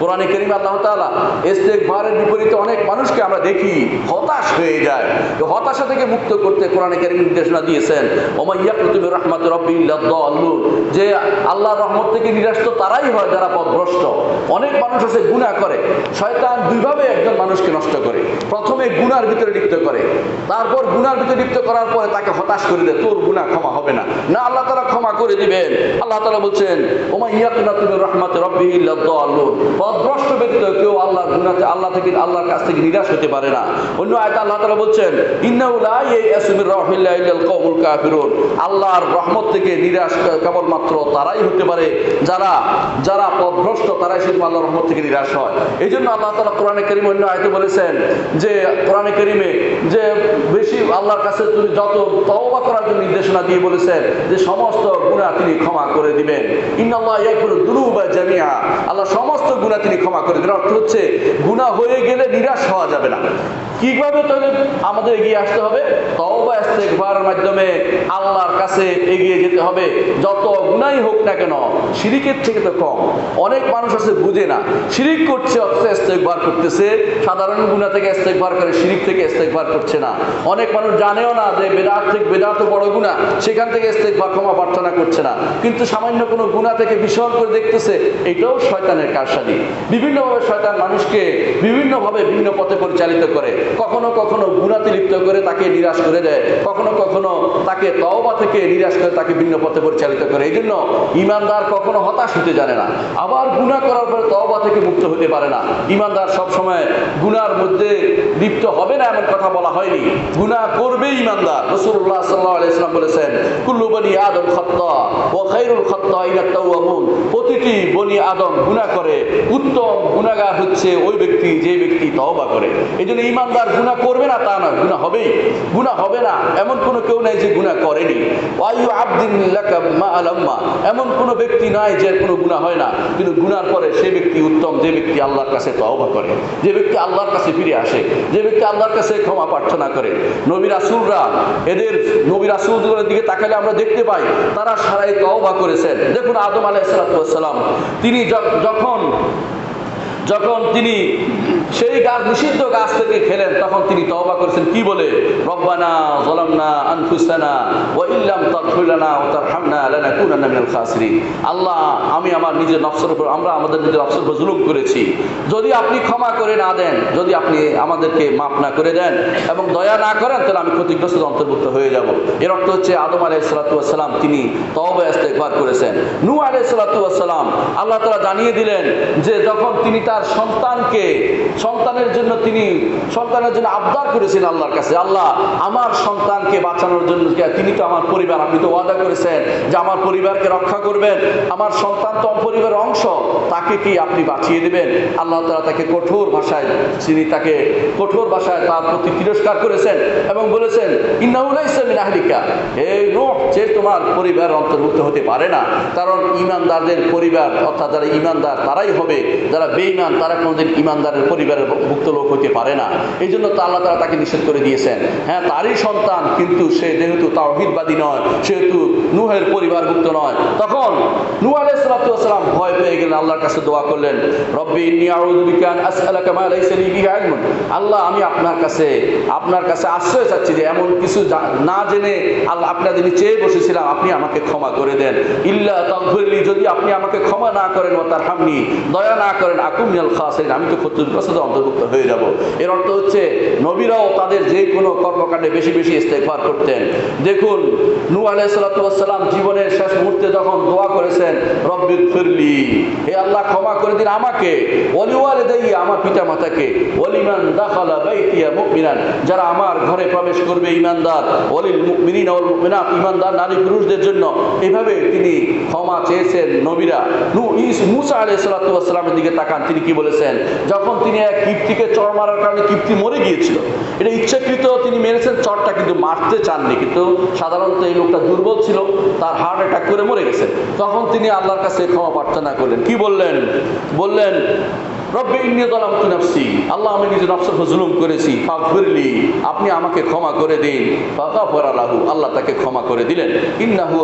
কোরআনে আল্লাহ তাআলা ইস্তেগফারের বিপরীতে অনেক মানুষকে আমরা দেখি হতাশ হয়ে যায়। তো হতাশা থেকে মুক্ত করতে কোরআনে নির্দেশনা দিয়েছেন। ওমাইয়া প্রতিবে রহমত রব্বি আল্লুর যে রহমত থেকে নিরাশ তো তারাই হয় যারা পথভ্রষ্ট। অনেক মানুষ আছে গুনাহ করে। শয়তান দুইভাবে একজন মানুষকে নষ্ট করে। প্রথমে গুনার ভিতরে লিপ্ত করে। তারপর গুনার ভিতরে লিপ্ত করার পরে তাকে হতাশ করে দেয়, তোর গুনাহ ক্ষমা হবে না। না, আল্লাহ তালা ক্ষমা করে দিবেন। আল্লাহ তালা বলছেন ওমাইয়া তুমি রহমত রব্বি আল্লুর পথভ্রষ্ট ব্যক্তি, কেউ আল্লাহ গুনাতে, আল্লাহ থেকে, আল্লাহর কাছ থেকে নিরাশ হতে পারে না। অন্য আয়তা আল্লাহ বলছেন আল্লাহর রহমত থেকে নিরাশ কেবলমাত্র তারাই হতে পারে, যারা যারা পথভ্রষ্ট, তারাই শুধু আল্লাহর রহমত থেকে নিরাশ হয়। এই জন্য আল্লাহ তাআলা কোরআনে কারীম অন্য আয়তে বলেছেন যে, কোরআনে কারীমে যে বেশি আল্লাহর কাছে তুমি যত তওবা করার জন্য নির্দেশনা দিয়ে বলেছেন, যে সমস্ত গুণা তিনি ক্ষমা করে দিবেন। ইন্নাল্লাহ ইয়াগফিরু যুনুবা জামিআ। আল্লাহ সমস্ত গুণা তিনি ক্ষমা করে দেন অর্থ হচ্ছে, গুণা হয়ে গেলে নিরাশ হওয়া যাবে না। কীভাবে তাহলে আমাদের এগিয়ে আসতে হবে? তওবা ইস্তেগফারের মাধ্যমে আল্লাহর কাছে এগিয়ে যেতে হবে। যত গুনাই হোক না কেন, শিরিকের থেকে তো কম। অনেক মানুষ আছে, বুঝে না। শিরিক করছে, অথচ ইস্তেগফার করতেছে। সাধারণ গুনাহ থেকে ইস্তেগফার করে, শিরিক থেকে ইস্তেগফার করছে না। অনেক মানুষ জানেও না যে বেদাত থেকে বেদাত বড় গুনাহ, সেখান থেকে ইস্তেগফার, ক্ষমা প্রার্থনা করছে না। কিন্তু সামান্য কোনো গুনাহ থেকে বিসর্গ করে দেখতেছে, এটাও শয়তানের কারসাদি বিভিন্নভাবে শয়তান মানুষকে বিভিন্নভাবে ভিন্ন পথে পরিচালিত করে। কখনো কখনো গুণাতে লিপ্ত করে তাকে নিরাশ করে দেয়। কখনো কখনো তাকে তওবা থেকে নিরাশ করে তাকে ভিন্ন পথে পরিচালিত করে। এই জন্য ইমানদার কখনো হতাশ হতে জানে না। আবার গুণা করার পরে তওবা থেকে মুক্ত হতে পারে না। ইমানদার সবসময় গুনার মধ্যে লিপ্ত হবে না এমন কথা বলা হয়নি। গুনাহ করবে ইমানদার। রসুল্লাহ সাল্লাহ আলাইসলাম বলেছেন, কুল্লু বনি আদম খত্তা প্রতিটি বনি আদম গুনাহ করে, উত্তম গুনাহগার হচ্ছে ওই ব্যক্তি, যে ব্যক্তি তওবা করে। এই জন্য ইমানদার গুনাহ করবে না, তা না, গুনাহ হবেই। গুনাহ হবে না, এমন কোনো কেউ নাই যে গুনাহ করেনি। ওয়াইউ আবদিন মা এমন কোনো ব্যক্তি নাই যে কোনো গুনাহ হয় না। কিন্তু গুনার পরে সে ব্যক্তি উত্তম, যে ব্যক্তি আল্লাহর কাছে তওবা করে, যে ব্যক্তি আল্লাহর কাছে ফিরে আসে। যে ব্যক্তি আল্লাহর কাছে ক্ষমা প্রার্থনা করে, নবী আসুলরা এদের নবী রাসূলদের দিকে তাকালে আমরা দেখতে পাই, তারা সারাই তওবা করেছেন। দেখুন আদম আলাহ সালাম, তিনি যখন যখন তিনি সেই গাছ, নিষিদ্ধ গাছ থেকে খেলেন। তখন তিনি তওবা করেছেন। কি বলে? আল্লাহ, আমি আমার নিজের নফসের উপর, আমরা আমাদের নিজের নফসের উপর জুলুম করেছি। যদি আপনি ক্ষমা করে না দেন, যদি আপনি আমাদেরকে মাফ না করে দেন এবং দয়া না করেন, তাহলে আমি ক্ষতিগ্রস্ত অন্তর্ভুক্ত হয়ে যাব। এর অর্থ হচ্ছে, আদম আলাইহিস সালাম, তিনি তওবা করেছেন। নূহ আলাইহিস সালাম, আল্লাহ তাআলা জানিয়ে দিলেন যে, যখন তিনি তার সন্তানকে সন্তানের জন্য তিনি সন্তানের জন্য আবদার করেছেন আল্লাহর কাছে। আল্লাহ, আমার সন্তানকে বাঁচানোর জন্য তিনি তো আমার পরিবার, আপনি তো ওয়াদা করেছেন যে আমার পরিবারকে রক্ষা করবেন। আমার সন্তান তো পরিবারের অংশ, তাকে কি আপনি বাঁচিয়ে দেবেন? আল্লাহ তাআলা তাকে কঠোর ভাষায় তিনি তাকে কঠোর ভাষায় তার প্রতি তিরস্কার করেছেন এবং বলেছেন ইন্নাউলাইসা মিন আহলিকা। এই নূহ, যে তোমার পরিবার অন্তর্ভুক্ত হতে পারে না। কারণ ইমানদারদের পরিবার, অর্থাৎ যারা ইমানদার, তারাই হবে। যারা বেঈমান, তারা কোনোদিন ইমানদারের পরিবারের ভুক্ত লোক হতে পারে না। এই জন্য তো আল্লাহ তারা তাকে নিষেধ করে দিয়েছেন। হ্যাঁ তারই সন্তান কিন্তু সে যেহেতু তাওহিদবাদী নয়, সেহেতু নুহের পরিবারভুক্ত নয়, তখন নূহ আলাইহিস সালাম ভয় পেয়ে গেলেন, আল্লাহর কাছে দোয়া করলেন, রব্বি আল্লাহ, আমি আপনার কাছে আপনার কাছে আশ্রয় চাচ্ছি যে এমন কিছু না জেনে আল্লাহ আপনার যিনি চেয়ে বসেছিলাম, আপনি আমাকে ক্ষমা করে দেন। ইল্লা তাগফিরলি যদি আপনি আমাকে ক্ষমা না করেন ও তার হামনি দয়া না করেন আকুম মিনাল খাসিরিন। আমি তো ক্ষতিগ্রস্ত অন্তর্ভুক্ত হয়ে যাব। এর অর্থ হচ্ছে, নবীরাও তাদের যে কোনো কর্মকাণ্ডে বেশি বেশি ইস্তেগফার করতেন। দেখুন, নূহ আলাইহিস সালাম জীবনের শেষ মুহূর্তে যখন দোয়া করেছেন, রব্বির ফিরলি হে আল্লাহ, ক্ষমা করে দিন আমাকে। ওলিওয়ালে দেই আমার পিতা মাতাকে ওলিমান দাখালা বাইতিয়া মুমিনান যারা আমার ঘরে প্রবেশ করবে, ইমানদার। ওলিল মুমিনিন ওয়াল মুমিনাত ইমানদার নারী পুরুষদের জন্য। এভাবে তিনি ক্ষমা চেয়েছেন নবীরা। নূহ ইস- মুসা আলাইহিস সালামের দিকে তাকান, তিনি কি বলেছেন? যখন তিনি এক কীর্তিকে চড় মারার কারণে কীর্তি মরে গিয়েছিল। এটা ইচ্ছাকৃত তিনি মেরেছেন, চরটা কিন্তু মারতে চাননি। কিন্তু সাধারণত এই লোকটা দুর্বল ছিল, তার হার্ট অ্যাটাক করে মরে গেছে। তখন তিনি আল্লাহর কাছে ক্ষমা প্রার্থনা করলেন। কি বললেন? বললেন রব্বে আল্লাহ, আমি নিজের করেছি। আপনি আমাকে ক্ষমা করে দিন। আল্লাহ তাকে ক্ষমা করে দিলেন।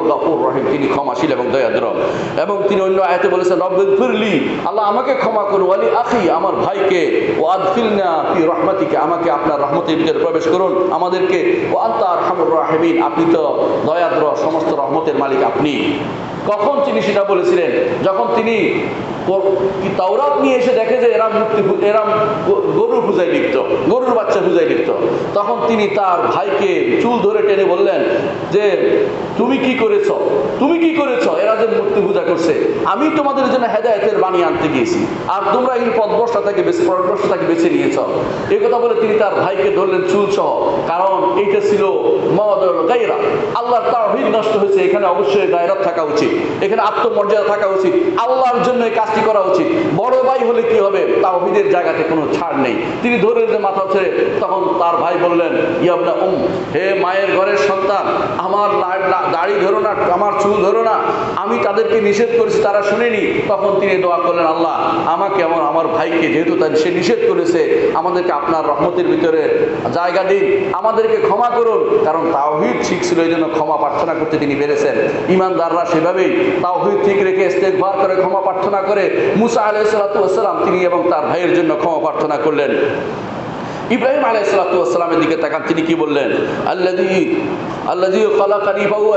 আল রহিম, তিনি এবং দয়াদ্র। এবং তিনি অন্য বলেছেন আল্লাহ আমাকে ক্ষমা আখি, আমার ভাইকে। ও রহমাতিকে, আমাকে আপনার রহমতের ভিতরে প্রবেশ করুন। আমাদেরকে ও রাহিমিন, আপনি তো দয়াদ্র, সমস্ত রহমতের মালিক আপনি। কখন তিনি সেটা বলেছিলেন? যখন তিনি তাওরাত নিয়ে এসে দেখে যে মূর্তি গরুর পূজায় লিপ্ত, গরুর বাচ্চা পূজায় লিপ্ত। তখন তিনি তার ভাইকে চুল ধরে টেনে বললেন যে, তুমি কি করেছ? তুমি কি করেছ? এরা যে মূর্তি পূজা করছে। আমি তোমাদের জন্য হেদায়তের বাণী আনতে গিয়েছি। আর তোমরা এই পদভ্রষ্টা থেকে বেশি পদভ্রষ্টা থেকে বেছে নিয়েছ। এই কথা বলে তিনি তার ভাইকে ধরলেন চুল সহ কারণ এইটা ছিল গাইরা আল্লাহর নষ্ট হয়েছে, এখানে অবশ্যই গায়রাত থাকা উচিত। এখানে আত্মমর্যাদা থাকা উচিত। আল্লাহর জন্য এই কাজটি করা উচিত। বড় ভাই হলে কি হবে? তাওহীদের জায়গাতে কোনো ছাড় নেই। তিনি ধরে যে মাথা ছেড়ে তখন তার ভাই বললেন ইয়াবনা উম, হে মায়ের ঘরের সন্তান, আমার দাড়ি ধরো না, আমার চুল ধরো না। আমি তাদেরকে নিষেধ করেছি, তারা শুনেনি। তখন তিনি দোয়া করলেন, আল্লাহ, আমাকে আমার আমার ভাইকে যেহেতু তার সে নিষেধ করেছে, আমাদেরকে আপনার রহমতের ভিতরে জায়গা দিন। আমাদেরকে ক্ষমা করুন। কারণ তাওহিদ ঠিক ছিল, এই জন্য ক্ষমা প্রার্থনা করতে তিনি বেড়েছেন ইমানদাররা সেভাবেই তাওহিদ ঠিক রেখে ইস্তেকবার করে, ক্ষমা প্রার্থনা করে মুসা আলাইসালাম তিনি এবং তার ভাইয়ের জন্য ক্ষমা প্রার্থনা করলেন। ইব্রাহিম আলাই দিকে তাকান, তিনি কি বললেন? আল্লাদি আল্লাদি খালাকানি বাবু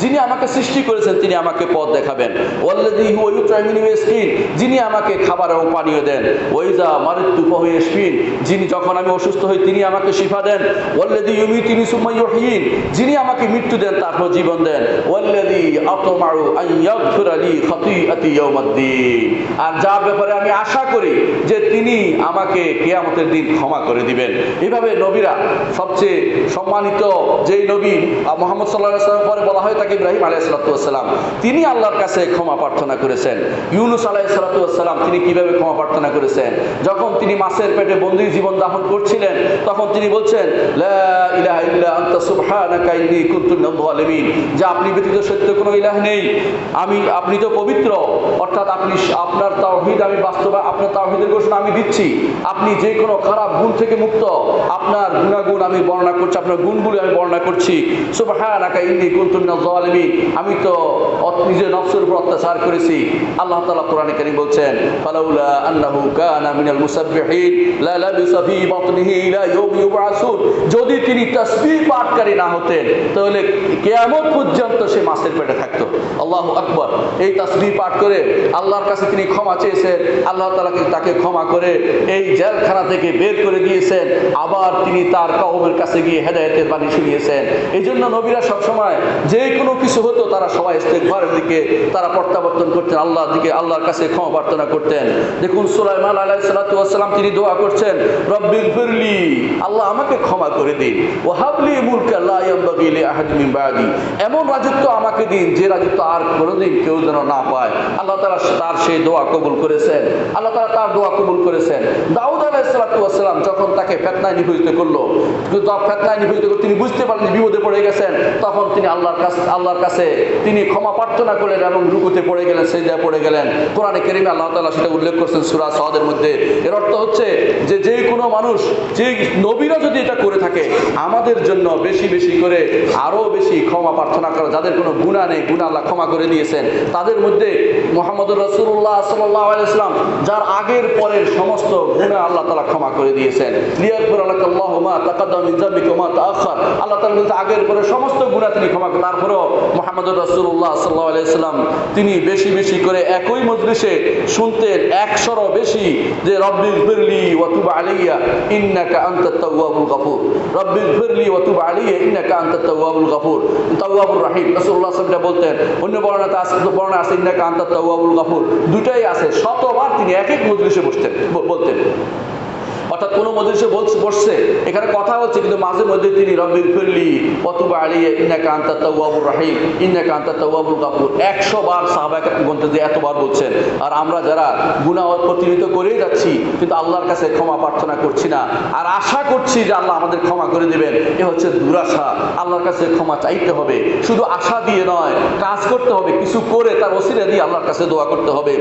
যিনি আমাকে সৃষ্টি করেছেন, তিনি আমাকে পথ দেখাবেন। ওয়াল্লাদি ওয়ুত্রামিনী স্কিন যিনি আমাকে খাবার এবং পানীয় দেন। ওইজা মারিত্যু ফাহুয়াসফিন যিনি যখন আমি অসুস্থ হই, তিনি আমাকে শিফা দেন। ওয়াল্লাদি ইউমি তিনি সুমাইয়ুহীন যিনি আমাকে মৃত্যু দেন, তারপর জীবন দেন। ওয়াল্লাদি আতমাউ আন ইয়াগফির লি খাতিআতি ইয়াউমাদ্দিন আর যার ব্যাপারে আমি আশা করি যে তিনি আমাকে কিয়ামতের দিন ক্ষমা করে দিবেন। এইভাবে নবীরা সবচেয়ে সম্মানিত যেই নবী মোহাম্মদ সাল্লাহ পরে বলা হয় তাকে ইব্রাহিম আলাহ সালাতাম তিনি আল্লাহর কাছে ক্ষমা প্রার্থনা করেছেন। ইউনুস আলাহ সালাতাম তিনি কীভাবে ক্ষমা প্রার্থনা করেছেন? যখন তিনি মাছের পেটে বন্দী জীবন যাপন করছিলেন, তখন তিনি বলছেন যে আপনি ব্যতীত সত্য কোনো ইলাহ নেই। আমি, আপনি তো পবিত্র, অর্থাৎ আপনি, আপনার তাওহীদ আমি বাস্তবা, আপনার তাওহীদের ঘোষণা আমি দিচ্ছি। আপনি যে কোনো খারাপ গুণ থেকে মুক্ত। আপনার গুণাগুণ আমি বর্ণনা করছি, আপনার গুণগুলি আমি বর্ণনা করছি। আমি তো নিজের নফসের উপর অত্যাচার করেছি। আল্লাহ তাআলা কোরআনে কারীম বলছেন যদি তিনি তাসবিহ পাঠকারী না হতেন, তাহলে কিয়ামত পর্যন্ত সে মাছের পেটে থাকতো। আল্লাহু আকবার। এই তাসবিহ পাঠ করে আল্লাহর কাছে তিনি ক্ষমা চেয়েছেন। আল্লাহ তাআলাকে তাকে ক্ষমা করে এই জেলখানা থেকে বের করে দিয়েছেন, আবার তিনি তার কওমের কাছে গিয়ে হেদায়েতের বাণী শুনিয়েছেন। এই জন্য নবীরা সবসময় যে কোনো কিছু হতো তারা সবাই ইস্তেগফারের দিকে তারা প্রত্যাবর্তন করতেন, আল্লাহর দিকে, আল্লাহর কাছে ক্ষমা প্রার্থনা করতেন। দেখুন, সুলাইমান আলাইহিস সালাতু ওয়াস সালাম তিনি দোয়া করছেন রব্বিল ফিরলি আল্লাহ আমাকে ক্ষমা করে দিন। ও হাবলি মুলকা লা ইয়ানবাগি লি আহাদ বাদি। এমন রাজত্ব আমাকে দিন, যে রাজত্ব আর কোনোদিন কেউ যেন না পায়। আল্লাহ তাআলা তার সেই দোয়া কবুল করেছেন। আল্লাহ তাআলা তার দোয়া কবুল করেছেন। দাউদ আলাইহিস সালাতু ওয়াস সালাম যখন তাকে ফিতনায় নিপীড়িত করল ফিতনায় নিপীড়িত করে তিনি বুঝতে পারলেন বিপদে পড়ে গেছেন, তখন তিনি আল্লাহর কাছে আল্লাহর কাছে তিনি ক্ষমা প্রার্থনা করলেন এবং রুকুতে পড়ে গেলেন, সেজদায় পড়ে গেলেন। কোরআনে কেরিমে আল্লাহ তালা সেটা উল্লেখ করছেন সূরা সাদের মধ্যে। এর অর্থ হচ্ছে যে যে কোনো মানুষ, যে নবীরা যদি এটা করে থাকে, আমাদের জন্য বেশি বেশি করে আরও বেশি ক্ষমা প্রার্থনা করা, যাদের কোনো গুণা নেই গুণা আল্লাহ ক্ষমা করে দিয়েছেন, তাদের মধ্যে মোহাম্মদ রসুল্লাহ সাল্লাহ আলাইসলাম যার আগের পরের সমস্ত গুণা আল্লাহ তালা ক্ষমা করে দিয়েছেন। তাআলা বলতে আগের পরে সমস্ত তিনি করে তিনি বেশি বেশি করে একই মজলিসে শুনতেন একশোরও বেশি যে রব্বিল ফিরলি ওয়াতুব আলাইয়া, ইন্নাকা আনতাত তাওয়াবুল গফুর। রব্বিল ফিরলি ওয়াতুব আলাইয়া, ইন্নাকা আনতাত তাওয়াবুল তাওয়াবুর রাহিম। রাসূলুল্লাহ বলতেন, অন্য বর্ণনাতে আছে, বর্ণনা আছে, ইন্নাকা আনতাত তাওয়াবুল দুটাই আছে, শতবার তিনি এক এক মজলিসে বসতেন, বলতেন। অর্থাৎ কোনো মজলিসে বলছে বসছে। এখানে কথা হচ্ছে, কিন্তু মাঝে মধ্যে তিনি রব্বির ফিরলি অতুবা আলিয়া ইন্না কান্তা তাওয়াবুর রাহিম ইন্না কান্তা তাওয়াবুল গাফুর। একশো বার সাহাবাক গ্রন্থে যে এতবার বলছেন। আর আমরা যারা গুণা প্রতিনিধিত করেই যাচ্ছি, কিন্তু আল্লাহর কাছে ক্ষমা প্রার্থনা করছি না। আর আশা করছি যে আল্লাহ আমাদের ক্ষমা করে দেবেন। এ হচ্ছে দুরাশা। আল্লাহর কাছে ক্ষমা চাইতে হবে। শুধু আশা দিয়ে নয়, কাজ করতে হবে। কিছু করে তার ওসিলা দিয়ে আল্লাহর কাছে দোয়া করতে হবে।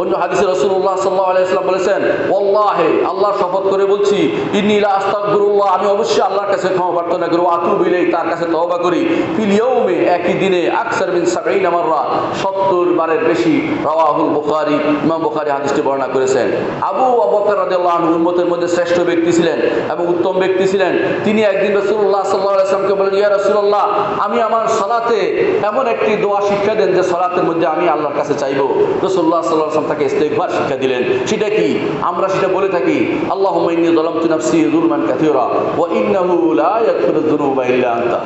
অন্য হাদিসে রসুল্লাহ সাল্লাহ আলাইসলাম বলেছেন ওল্লাহে আল্লাহ শপথ করে বলছি ইন্নিলা আস্তাগফিরুল্লাহ, আমি অবশ্যই আল্লাহর কাছে ক্ষমা প্রার্থনা করি আতুবিলেই তার কাছে তবা করি। ফিল ইয়াউমে, একই দিনে, আকসার মিন 70 মাররা 70 বারের বেশি রাওয়াহুল বুখারী, ইমাম বুখারী হাদিসটি বর্ণনা করেছেন। আবু বকর রাদিয়াল্লাহু আনহু উম্মতের মধ্যে শ্রেষ্ঠ ব্যক্তি ছিলেন এবং উত্তম ব্যক্তি ছিলেন। তিনি একদিন রাসূলুল্লাহ সাল্লাল্লাহু আলাইহি ওয়াসাল্লামকে বলেন ইয়া রাসূলুল্লাহ, আমি আমার সালাতে এমন একটি দোয়া শিক্ষা দেন যে সালাতের মধ্যে আমি আল্লাহর কাছে চাইব। রাসূলুল্লাহ সাল্লাল্লাহু আলাইহি ওয়াসাল্লাম তাকে ইস্তেগফার শিক্ষা দিলেন। সেটা কি? আমরা সেটা বলে থাকি, আল্লাহুম্মা ইন্নী যালামতু নাফসি যুলমান কাসীরা ওয়া ইন্নাহু লা ইয়াগফিরুয যুনুবা ইল্লা আনতা।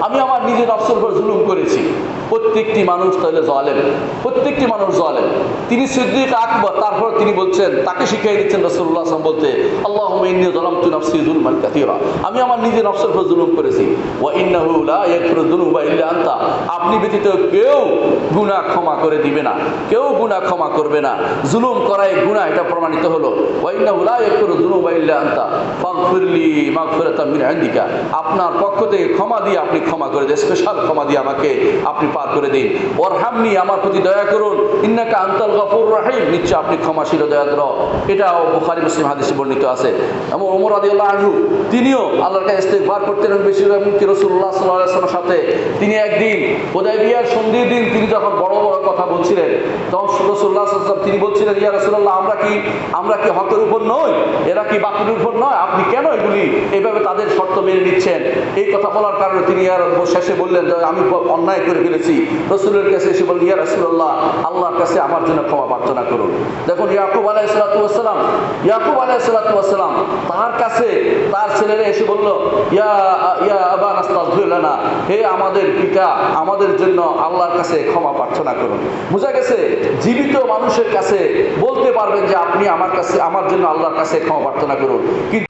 আমি আমার নিজের নফসের উপর জুলুম করেছি। প্রত্যেকটি মানুষ তাহলে জালেম। প্রত্যেকটি মানুষ জালেম। তিনি সিদ্দিক আকবর, তারপর তিনি বলছেন, তাকে শিখিয়ে দিচ্ছেন বলতে, আল্লাহুম্মা ইন্নী যালামতু নাফসি যুলমান কাসীরা। আমি আমার নিজের নফসের উপর জুলুম করেছি। আনতা। আপনি ব্যতীত কেউ গুনাহ ক্ষমা করে দিবে না। কেউ গুনাহ ক্ষমা করবে না। জুলুম করাই গুনাহ এটা প্রমাণিত হলো। ওয়া ইন্নাহু লা ইয়াগফিরুয যুনুবা ইল্লা ফাগফিরলি আপনার পক্ষ থেকে ক্ষমা দিয়ে আপনি ক্ষমা করে দেন স্পেশাল ক্ষমা দিয়ে আমাকে আপনি পার করে দিন। ওর হামনি আমার প্রতি দয়া করুন, ইন্নাকা আন্তাল গফুর রাহিম। নিশ্চয় আপনি ক্ষমাশীল দয়াদ্র। এটাও বুখারি মুসলিম হাদিসে বর্ণিত আছে। এবং ওমর আদি আনহু তিনিও আল্লাহর কাছে ইস্তেগফার করতেন এবং বেশি এমনকি রাসূলুল্লাহ সাল্লাল্লাহু সাথে। তিনি একদিন হুদায়বিয়ার সন্ধির দিন তিনি যখন বড় বড় কথা বলছিলেন, তখন আলাইহি ওয়াসাল্লাম তিনি বলছিলেন, ইয়া রাসূলুল্লাহ, আমরা কি আমরা কি হকের উপর নই? এরা কি বাকির উপর নয়? আপনি কেন এগুলি এইভাবে তাদের শর্ত মেনে নিচ্ছেন? এই কথা বলার কারণে তিনি আর শেষে বললেন আমি অন্যায় করে ফেলেছি। রসুলের কাছে এসে বললেন, ইয়া রাসূলুল্লাহ, আল্লাহর কাছে আমার জন্য ক্ষমা প্রার্থনা করুন। দেখুন, ইয়াকুব আলাইহিস সালাতু ওয়াসসালাম ইয়াকুব আলাইহিস সালাতু ওয়াসসালাম তার কাছে তার ছেলেরা এসে বলল, ইয়া লানা। হে আমাদের পিতা, আমাদের জন্য আল্লাহর কাছে ক্ষমা প্রার্থনা করুন। বুঝা গেছে, জীবিত মানুষের কাছে বলতে পারবেন যে, আপনি আমার কাছে, আমার জন্য আল্লাহর কাছে ক্ষমা প্রার্থনা করুন। কিন্তু